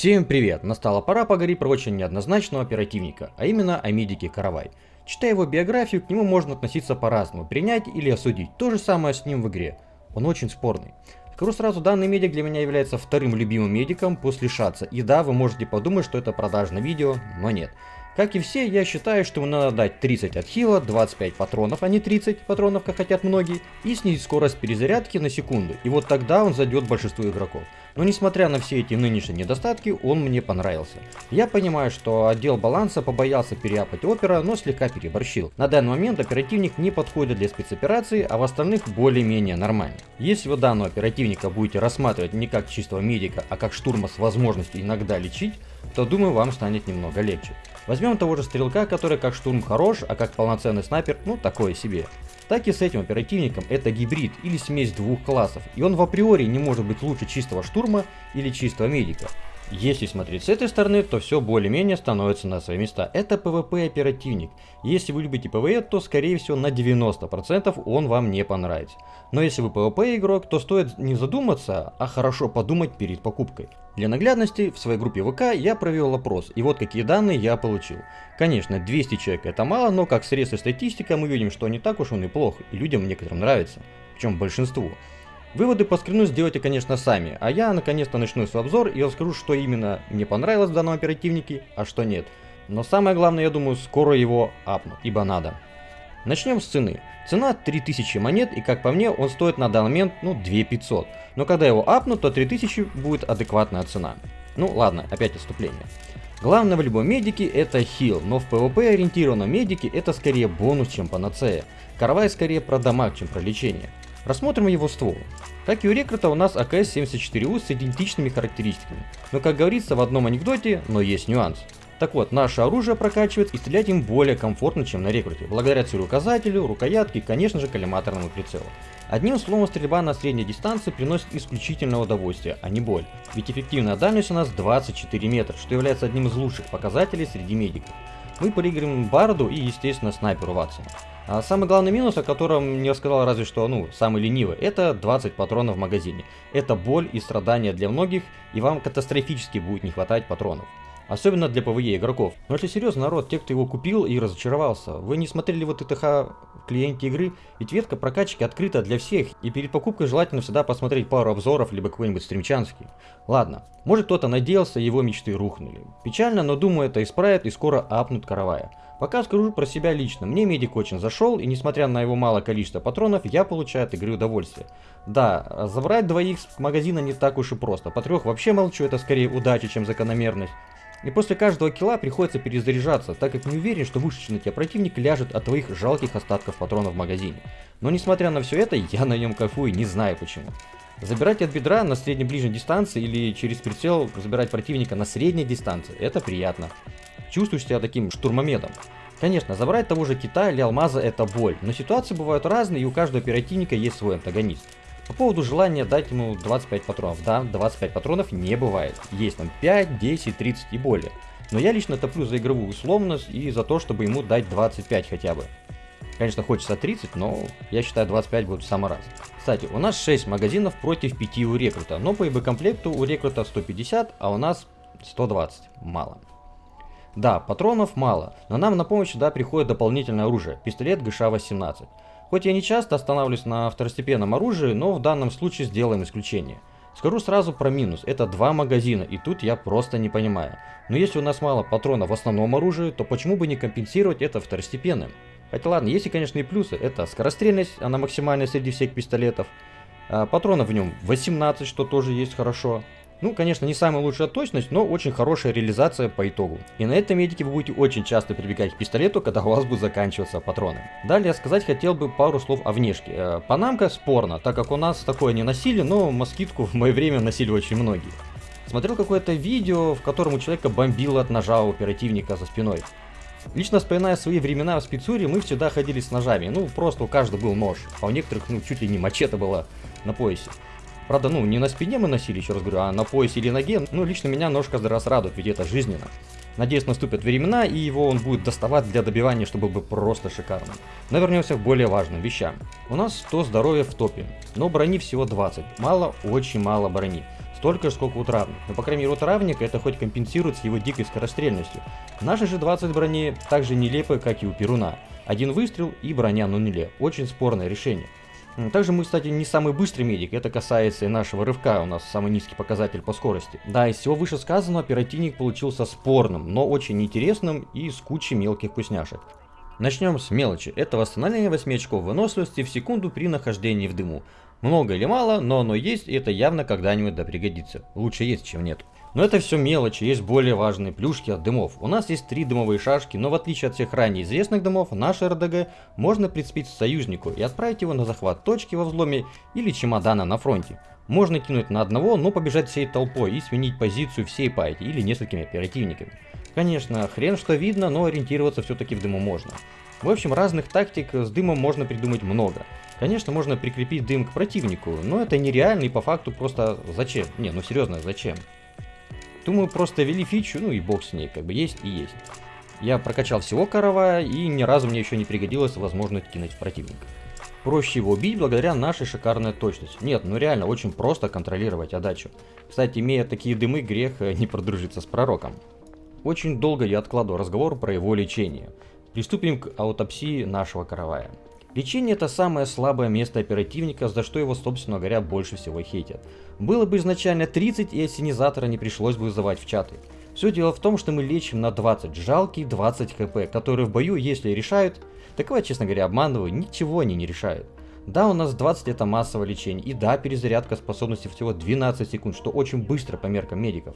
Всем привет! Настала пора поговорить про очень неоднозначного оперативника, а именно о медике Каравай. Читая его биографию, к нему можно относиться по-разному, принять или осудить. То же самое с ним в игре. Он очень спорный. Скажу сразу, данный медик для меня является вторым любимым медиком после Шаца. И да, вы можете подумать, что это продажное видео, но нет. Как и все, я считаю, что ему надо дать 30 от хила, 25 патронов, а не 30 патронов, как хотят многие, и снизить скорость перезарядки на секунду. И вот тогда он зайдет большинству игроков. Но несмотря на все эти нынешние недостатки, он мне понравился. Я понимаю, что отдел баланса побоялся переапать опера, но слегка переборщил. На данный момент оперативник не подходит для спецоперации, а в остальных более-менее нормально. Если вы данного оперативника будете рассматривать не как чистого медика, а как штурма с возможностью иногда лечить, то думаю вам станет немного легче. Возьмем того же стрелка, который как штурм хорош, а как полноценный снайпер, ну такое себе. Так и с этим оперативником это гибрид или смесь двух классов, и он в априори не может быть лучше чистого штурма или чистого медика. Если смотреть с этой стороны, то все более-менее становится на свои места. Это PvP оперативник. Если вы любите PvE, то скорее всего на 90% он вам не понравится. Но если вы PvP игрок, то стоит не задуматься, а хорошо подумать перед покупкой. Для наглядности в своей группе ВК я провел опрос, и вот какие данные я получил. Конечно, 200 человек это мало, но как средство статистика мы видим, что не так уж он и плох, и людям некоторым нравится, причем большинству. Выводы по скрину сделайте, конечно, сами, а я наконец-то начну свой обзор и расскажу, что именно мне понравилось в данном оперативнике, а что нет. Но самое главное, я думаю, скоро его апну, ибо надо. Начнем с цены. Цена 3000 монет, и как по мне, он стоит на данный момент, ну, 2500. Но когда его апнут, то 3000 будет адекватная цена. Ну ладно, опять отступление. Главное в любом медике это хил, но в PvP ориентированном медике это скорее бонус, чем панацея. Карвай скорее про дамаг, чем про лечение. Рассмотрим его ствол. Как и у рекрута, у нас АКС-74У с идентичными характеристиками. Но как говорится в одном анекдоте, но есть нюанс. Так вот, наше оружие прокачивает и стрелять им более комфортно, чем на рекруте, благодаря целеуказателю, рукоятке и, конечно же, коллиматорному прицелу. Одним словом, стрельба на средней дистанции приносит исключительное удовольствие, а не боль. Ведь эффективная дальность у нас 24 метра, что является одним из лучших показателей среди медиков. Мы проигрываем Барду и, естественно, снайперу Ватсону. А самый главный минус, о котором не рассказал разве что, ну, самый ленивый, это 20 патронов в магазине. Это боль и страдания для многих, и вам катастрофически будет не хватать патронов. Особенно для PVE игроков. Но если серьезно, народ, те, кто его купил и разочаровался, вы не смотрели вот ТТХ в клиенте игры, ведь ветка прокачки открыта для всех, и перед покупкой желательно всегда посмотреть пару обзоров, либо какой-нибудь стримчанский. Ладно, может кто-то надеялся, его мечты рухнули. Печально, но думаю это исправят и скоро апнут каравая. Пока скажу про себя лично, мне медик очень зашел, и несмотря на его малое количество патронов, я получаю от игры удовольствие. Да, забрать двоих с магазина не так уж и просто, по трех вообще молчу, это скорее удача, чем закономерность. И после каждого килла приходится перезаряжаться, так как не уверен, что вышедший на тебя противник ляжет от твоих жалких остатков патронов в магазине. Но несмотря на все это, я на нем кайфую, не знаю почему. Забирать от бедра на средней-ближней дистанции или через прицел забирать противника на средней дистанции, это приятно чувствуешь себя таким штурмомедом. Конечно, забрать того же кита или алмаза это боль, но ситуации бывают разные и у каждого оперативника есть свой антагонист. По поводу желания дать ему 25 патронов, да, 25 патронов не бывает, есть там 5, 10, 30 и более. Но я лично топлю за игровую условность и за то, чтобы ему дать 25 хотя бы. Конечно, хочется 30, но я считаю 25 будет в самый раз. Кстати, у нас 6 магазинов против 5 у рекрута, но по ИБ-комплекту у рекрута 150, а у нас 120. Мало. Да, патронов мало, но нам на помощь сюда приходит дополнительное оружие, пистолет ГШ-18. Хоть я не часто останавливаюсь на второстепенном оружии, но в данном случае сделаем исключение. Скажу сразу про минус, это два магазина, и тут я просто не понимаю. Но если у нас мало патронов в основном оружии, то почему бы не компенсировать это второстепенным? Хотя ладно, есть и конечно и плюсы, это скорострельность, она максимальная среди всех пистолетов. А, патронов в нем 18, что тоже есть хорошо. Ну, конечно, не самая лучшая точность, но очень хорошая реализация по итогу. И на этом медике вы будете очень часто прибегать к пистолету, когда у вас будут заканчиваться патроны. Далее сказать хотел бы пару слов о внешке. Э, панамка спорно, так как у нас такое не носили, но москитку в мое время носили очень многие. Смотрел какое-то видео, в котором у человека бомбило от ножа оперативника за спиной. Лично вспоминая свои времена в спецуре, мы всегда ходили с ножами. Ну, просто у каждого был нож, а у некоторых, ну, чуть ли не мачете было на поясе. Правда, ну, не на спине мы носили, еще раз говорю, а на поясе или ноге. Ну, лично меня нож каждый раз радует, ведь это жизненно. Надеюсь, наступят времена, и его он будет доставать для добивания, чтобы был просто шикарным. Но вернемся к более важным вещам. У нас 100 здоровья в топе, но брони всего 20. Мало, очень мало брони. столько же, сколько у травника. Но, по крайней мере, у травника это хоть компенсирует с его дикой скорострельностью. Наши же 20 брони также нелепы, как и у Перуна. Один выстрел и броня на нуле. Очень спорное решение. Также мы, кстати, не самый быстрый медик, это касается и нашего рывка, у нас самый низкий показатель по скорости. Да, из всего вышесказанного оперативник получился спорным, но очень интересным и с кучей мелких вкусняшек. Начнем с мелочи. Это восстановление 8 очков выносливости в секунду при нахождении в дыму. Много или мало, но оно есть, и это явно когда-нибудь да пригодится. Лучше есть, чем нет. Но это все мелочи, есть более важные плюшки от дымов. У нас есть три дымовые шашки, но в отличие от всех ранее известных дымов, наш РДГ можно прицепить союзнику и отправить его на захват точки во взломе или чемодана на фронте. Можно кинуть на одного, но побежать всей толпой и сменить позицию всей пайки или несколькими оперативниками. Конечно, хрен что видно, но ориентироваться все-таки в дыму можно. В общем, разных тактик с дымом можно придумать много. Конечно, можно прикрепить дым к противнику, но это нереально и по факту просто зачем? Не, ну серьезно, зачем? Думаю, просто ввели фичу, ну и бог с ней, как бы есть и есть. Я прокачал всего каравая, и ни разу мне еще не пригодилась возможность кинуть в противника. Проще его убить благодаря нашей шикарной точности. Нет, ну реально очень просто контролировать отдачу. Кстати, имея такие дымы, грех э, не продружиться с пророком. Очень долго я откладывал разговор про его лечение. Приступим к аутопсии нашего каравая. Лечение это самое слабое место оперативника, за что его, собственно говоря, больше всего хейтят. Было бы изначально 30 и ассенизатора не пришлось бы вызывать в чаты. Все дело в том, что мы лечим на 20, жалкие 20 хп, которые в бою, если решают, такого, честно говоря, обманываю, ничего они не решают. Да, у нас 20 это массовое лечение, и да, перезарядка способности всего 12 секунд, что очень быстро по меркам медиков.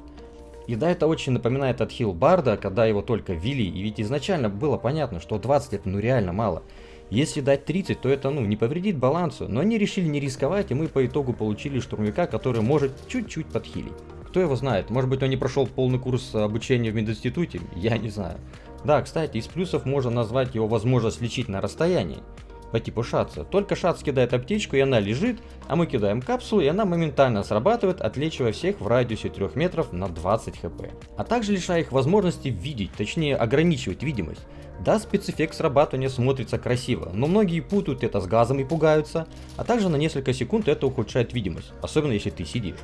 И да, это очень напоминает от Хилл Барда, когда его только ввели, и ведь изначально было понятно, что 20 это ну реально мало. Если дать 30, то это ну не повредит балансу, но они решили не рисковать, и мы по итогу получили штурмовика, который может чуть-чуть подхилить. Кто его знает, может быть он не прошел полный курс обучения в мединституте, я не знаю. Да, кстати, из плюсов можно назвать его возможность лечить на расстоянии по типу шатса. Только шатс кидает аптечку и она лежит, а мы кидаем капсулу и она моментально срабатывает, отлечивая всех в радиусе 3 метров на 20 хп. А также лишая их возможности видеть, точнее ограничивать видимость. Да, спецэффект срабатывания смотрится красиво, но многие путают это с газом и пугаются, а также на несколько секунд это ухудшает видимость, особенно если ты сидишь.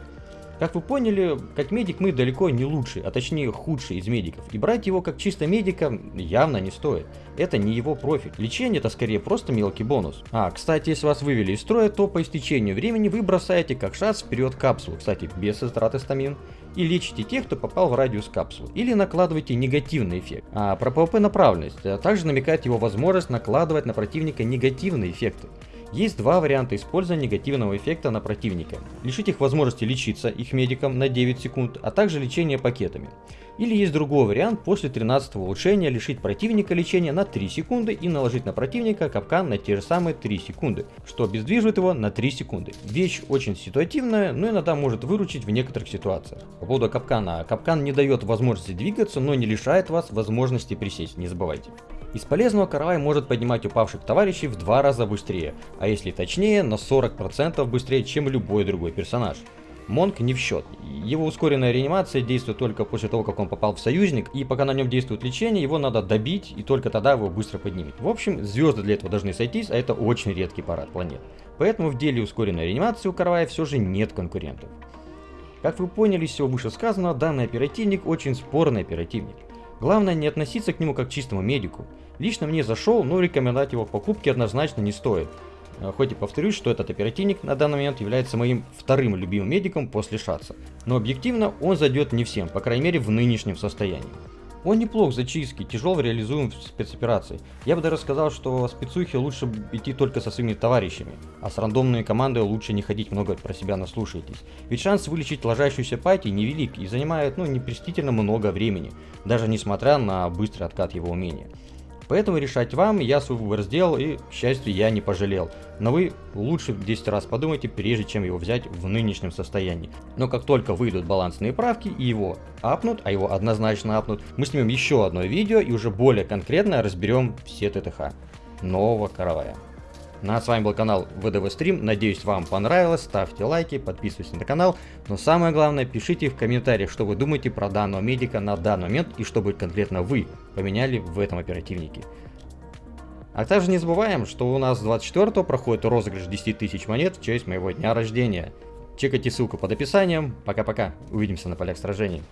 Как вы поняли, как медик мы далеко не лучший, а точнее худший из медиков. И брать его как чисто медика явно не стоит. Это не его профиль. Лечение это скорее просто мелкий бонус. А, кстати, если вас вывели из строя, то по истечению времени вы бросаете как шанс вперед капсулу, кстати, без затраты стамин, и лечите тех, кто попал в радиус капсулы. Или накладываете негативный эффект. А про PVP направленность а также намекает его возможность накладывать на противника негативные эффекты. Есть два варианта использования негативного эффекта на противника. Лишить их возможности лечиться их медикам на 9 секунд, а также лечение пакетами. Или есть другой вариант, после 13 улучшения лишить противника лечения на 3 секунды и наложить на противника капкан на те же самые 3 секунды, что обездвиживает его на 3 секунды. Вещь очень ситуативная, но иногда может выручить в некоторых ситуациях. По поводу капкана. Капкан не дает возможности двигаться, но не лишает вас возможности присесть, не забывайте. Из полезного каравай может поднимать упавших товарищей в два раза быстрее, а если точнее, на 40% быстрее, чем любой другой персонаж. Монк не в счет. Его ускоренная реанимация действует только после того, как он попал в союзник, и пока на нем действует лечение, его надо добить, и только тогда его быстро поднимет. В общем, звезды для этого должны сойтись, а это очень редкий парад планет. Поэтому в деле ускоренной реанимации у Карвая все же нет конкурентов. Как вы поняли из всего вышесказанного, данный оперативник очень спорный оперативник. Главное не относиться к нему как к чистому медику. Лично мне зашел, но рекомендовать его к покупке однозначно не стоит. Э, хоть и повторюсь, что этот оперативник на данный момент является моим вторым любимым медиком после Шатса. Но объективно он зайдет не всем, по крайней мере в нынешнем состоянии. Он неплох зачистке, тяжел реализуем в спецоперации. Я бы даже сказал, что спецухи лучше идти только со своими товарищами, а с рандомной командой лучше не ходить много про себя наслушайтесь. Ведь шанс вылечить ложащуюся пати невелик и занимает ну непрестительно много времени, даже несмотря на быстрый откат его умения. Поэтому решать вам, я свой выбор сделал и, к счастью, я не пожалел. Но вы лучше 10 раз подумайте, прежде чем его взять в нынешнем состоянии. Но как только выйдут балансные правки и его апнут, а его однозначно апнут, мы снимем еще одно видео и уже более конкретно разберем все ТТХ нового каравая. Ну а с вами был канал ВДВ Стрим, надеюсь вам понравилось, ставьте лайки, подписывайтесь на канал, но самое главное пишите в комментариях, что вы думаете про данного медика на данный момент и что бы конкретно вы поменяли в этом оперативнике. А также не забываем, что у нас 24 проходит розыгрыш 10 тысяч монет в честь моего дня рождения. Чекайте ссылку под описанием. Пока-пока. Увидимся на полях сражений.